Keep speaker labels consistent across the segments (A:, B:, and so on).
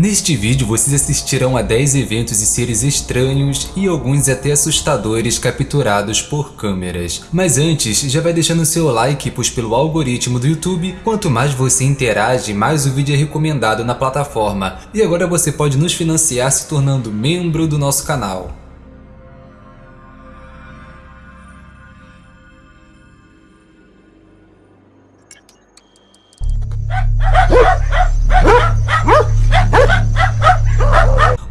A: Neste vídeo vocês assistirão a 10 eventos e seres estranhos e alguns até assustadores capturados por câmeras. Mas antes, já vai deixando seu like, pois pelo algoritmo do YouTube, quanto mais você interage, mais o vídeo é recomendado na plataforma. E agora você pode nos financiar se tornando membro do nosso canal.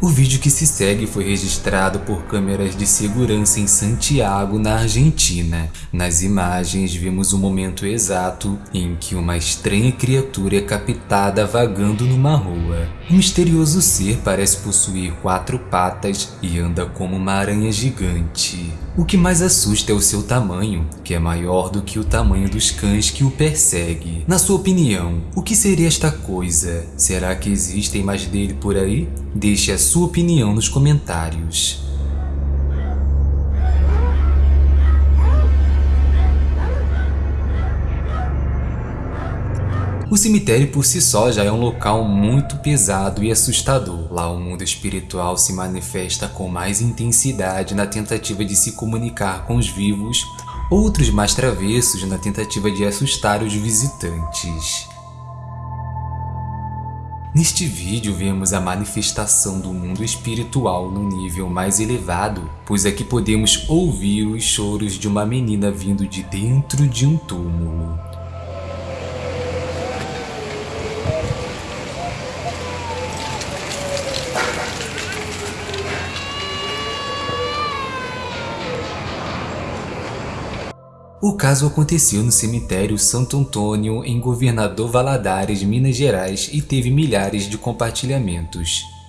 A: O vídeo que se segue foi registrado por câmeras de segurança em Santiago, na Argentina. Nas imagens vemos o momento exato em que uma estranha criatura é captada vagando numa rua. O misterioso ser parece possuir quatro patas e anda como uma aranha gigante. O que mais assusta é o seu tamanho, que é maior do que o tamanho dos cães que o persegue. Na sua opinião, o que seria esta coisa? Será que existem mais dele por aí? Deixe a sua opinião nos comentários. O cemitério por si só já é um local muito pesado e assustador. Lá o mundo espiritual se manifesta com mais intensidade na tentativa de se comunicar com os vivos, outros mais travessos na tentativa de assustar os visitantes. Neste vídeo vemos a manifestação do mundo espiritual no nível mais elevado, pois aqui podemos ouvir os choros de uma menina vindo de dentro de um túmulo. O caso aconteceu no cemitério Santo Antônio, em Governador Valadares, Minas Gerais e teve milhares de compartilhamentos.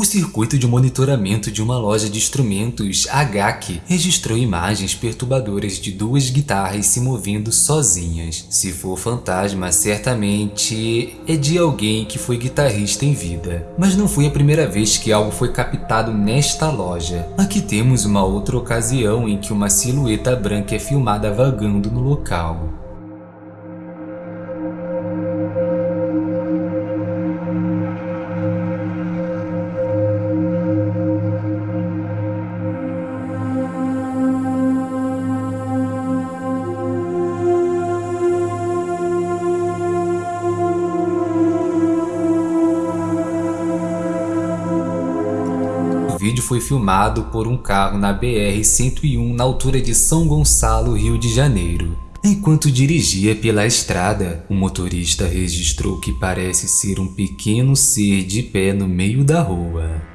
A: O circuito de monitoramento de uma loja de instrumentos, HAC, registrou imagens perturbadoras de duas guitarras se movendo sozinhas. Se for fantasma, certamente é de alguém que foi guitarrista em vida. Mas não foi a primeira vez que algo foi captado nesta loja. Aqui temos uma outra ocasião em que uma silhueta branca é filmada vagando no local. Foi filmado por um carro na BR-101 na altura de São Gonçalo, Rio de Janeiro. Enquanto dirigia pela estrada, o motorista registrou que parece ser um pequeno ser de pé no meio da rua.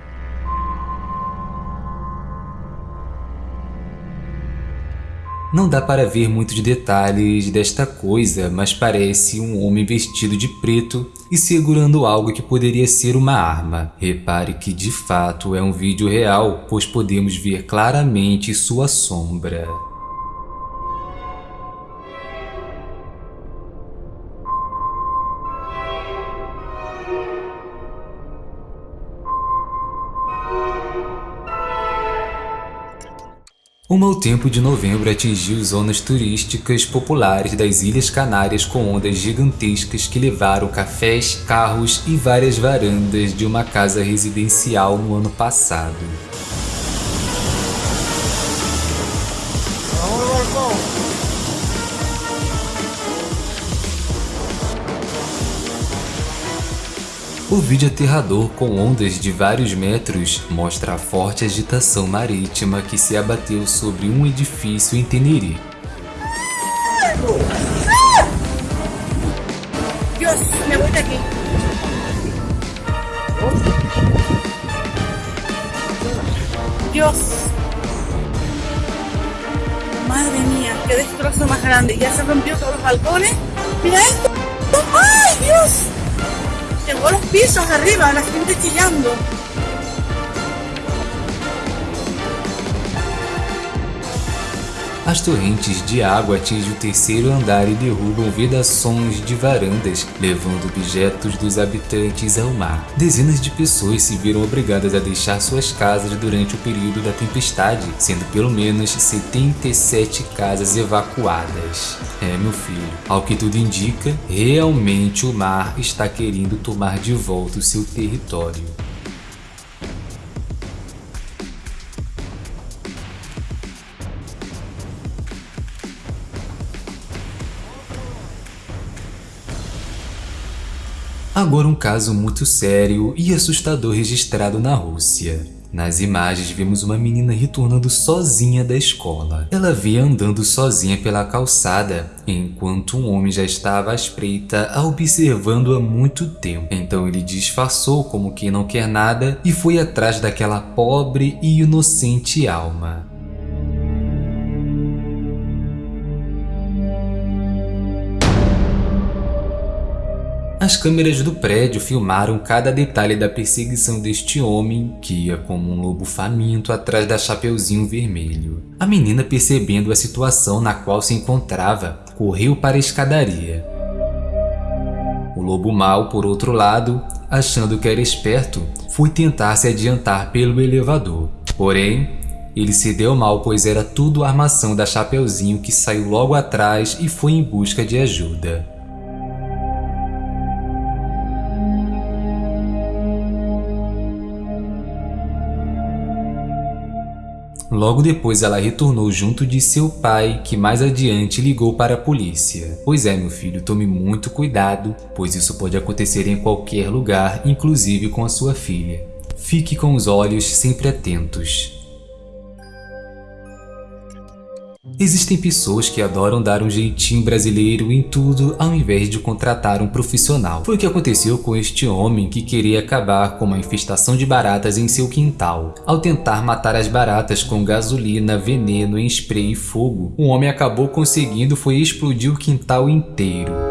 A: Não dá para ver muitos detalhes desta coisa, mas parece um homem vestido de preto e segurando algo que poderia ser uma arma. Repare que de fato é um vídeo real, pois podemos ver claramente sua sombra. O mau tempo de novembro atingiu zonas turísticas populares das Ilhas Canárias com ondas gigantescas que levaram cafés, carros e várias varandas de uma casa residencial no ano passado. O vídeo aterrador com ondas de vários metros mostra a forte agitação marítima que se abateu sobre um edifício em Tenerife.
B: Dios, me de aquí. Dios. Madre mía, qué destrozo más grande. Ya se rompió todos los balcones. Mira esto. ¡Ay, Dios! Llegó a los pisos arriba, la gente chillando.
A: As torrentes de água atingem o terceiro andar e derrubam vedações de varandas, levando objetos dos habitantes ao mar. Dezenas de pessoas se viram obrigadas a deixar suas casas durante o período da tempestade, sendo pelo menos 77 casas evacuadas. É, meu filho, ao que tudo indica, realmente o mar está querendo tomar de volta o seu território. Agora um caso muito sério e assustador registrado na Rússia. Nas imagens vemos uma menina retornando sozinha da escola. Ela via andando sozinha pela calçada, enquanto um homem já estava à espreita observando há muito tempo. Então ele disfarçou como quem não quer nada e foi atrás daquela pobre e inocente alma. As câmeras do prédio filmaram cada detalhe da perseguição deste homem que ia como um lobo faminto atrás da Chapeuzinho Vermelho. A menina, percebendo a situação na qual se encontrava, correu para a escadaria. O lobo mau, por outro lado, achando que era esperto, foi tentar se adiantar pelo elevador. Porém, ele se deu mal pois era tudo armação da Chapeuzinho que saiu logo atrás e foi em busca de ajuda. Logo depois ela retornou junto de seu pai, que mais adiante ligou para a polícia. Pois é meu filho, tome muito cuidado, pois isso pode acontecer em qualquer lugar, inclusive com a sua filha. Fique com os olhos sempre atentos. Existem pessoas que adoram dar um jeitinho brasileiro em tudo ao invés de contratar um profissional. Foi o que aconteceu com este homem que queria acabar com uma infestação de baratas em seu quintal. Ao tentar matar as baratas com gasolina, veneno, spray e fogo, o homem acabou conseguindo foi explodir o quintal inteiro.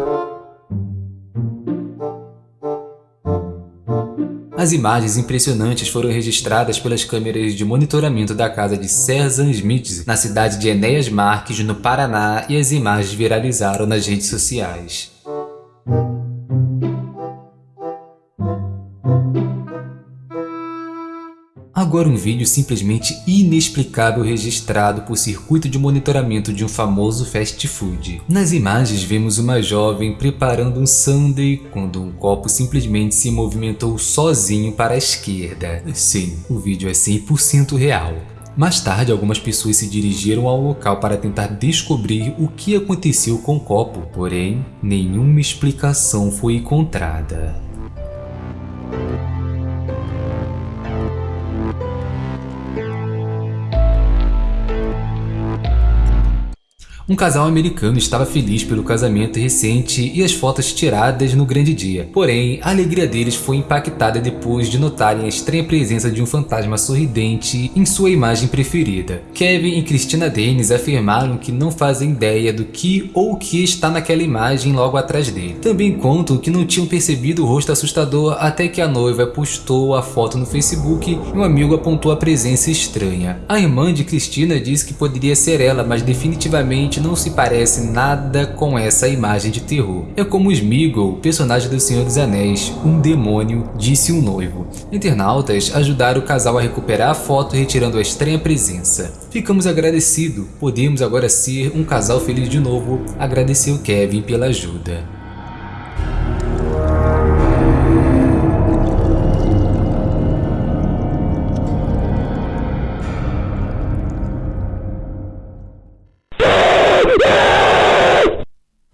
A: As imagens impressionantes foram registradas pelas câmeras de monitoramento da casa de Serzan Smith, na cidade de Enéas Marques, no Paraná, e as imagens viralizaram nas redes sociais. Agora um vídeo simplesmente inexplicável registrado por circuito de monitoramento de um famoso fast food. Nas imagens vemos uma jovem preparando um sundae quando um copo simplesmente se movimentou sozinho para a esquerda. Sim, o vídeo é 100% real. Mais tarde, algumas pessoas se dirigiram ao local para tentar descobrir o que aconteceu com o copo, porém, nenhuma explicação foi encontrada. Um casal americano estava feliz pelo casamento recente e as fotos tiradas no grande dia. Porém, a alegria deles foi impactada depois de notarem a estranha presença de um fantasma sorridente em sua imagem preferida. Kevin e Christina Dennis afirmaram que não fazem ideia do que ou o que está naquela imagem logo atrás dele. Também contam que não tinham percebido o rosto assustador até que a noiva postou a foto no Facebook e um amigo apontou a presença estranha. A irmã de Christina disse que poderia ser ela, mas definitivamente não se parece nada com essa imagem de terror. É como Smeagol, personagem do Senhor dos Anéis, um demônio, disse um noivo. Internautas ajudaram o casal a recuperar a foto retirando a estranha presença. Ficamos agradecidos, podemos agora ser um casal feliz de novo, agradeceu Kevin pela ajuda.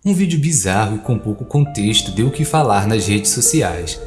A: Um vídeo bizarro e com pouco contexto deu o que falar nas redes sociais.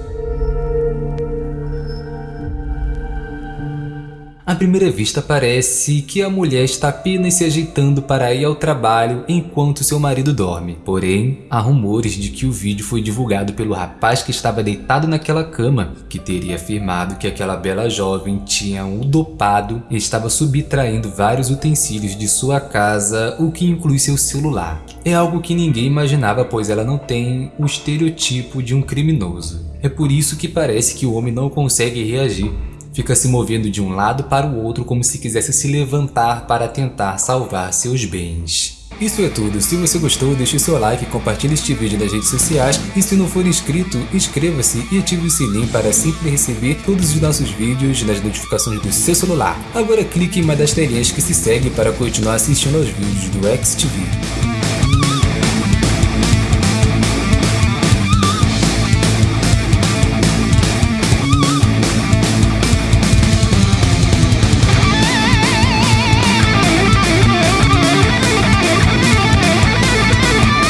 A: À primeira vista parece que a mulher está apenas se ajeitando para ir ao trabalho enquanto seu marido dorme. Porém, há rumores de que o vídeo foi divulgado pelo rapaz que estava deitado naquela cama, que teria afirmado que aquela bela jovem tinha o dopado e estava subtraindo vários utensílios de sua casa, o que inclui seu celular. É algo que ninguém imaginava pois ela não tem o estereotipo de um criminoso. É por isso que parece que o homem não consegue reagir fica se movendo de um lado para o outro como se quisesse se levantar para tentar salvar seus bens. Isso é tudo, se você gostou deixe seu like, compartilhe este vídeo nas redes sociais e se não for inscrito, inscreva-se e ative o sininho para sempre receber todos os nossos vídeos nas notificações do seu celular. Agora clique em uma das telinhas que se segue para continuar assistindo aos vídeos do XTV.